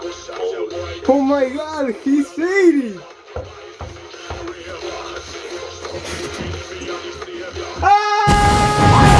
Oh my god, he's fading! Ah!